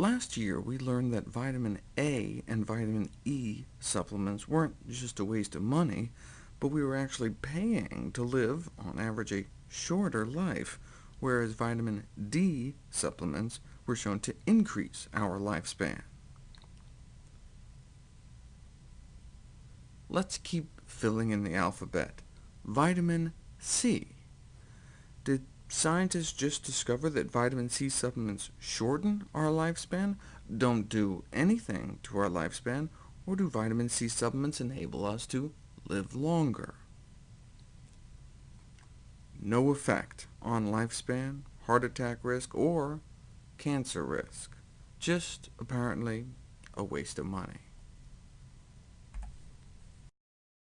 Last year, we learned that vitamin A and vitamin E supplements weren't just a waste of money, but we were actually paying to live, on average, a shorter life, whereas vitamin D supplements were shown to increase our lifespan. Let's keep filling in the alphabet. Vitamin C. Did scientists just discover that vitamin C supplements shorten our lifespan, don't do anything to our lifespan, or do vitamin C supplements enable us to live longer? No effect on lifespan, heart attack risk, or cancer risk. Just, apparently, a waste of money.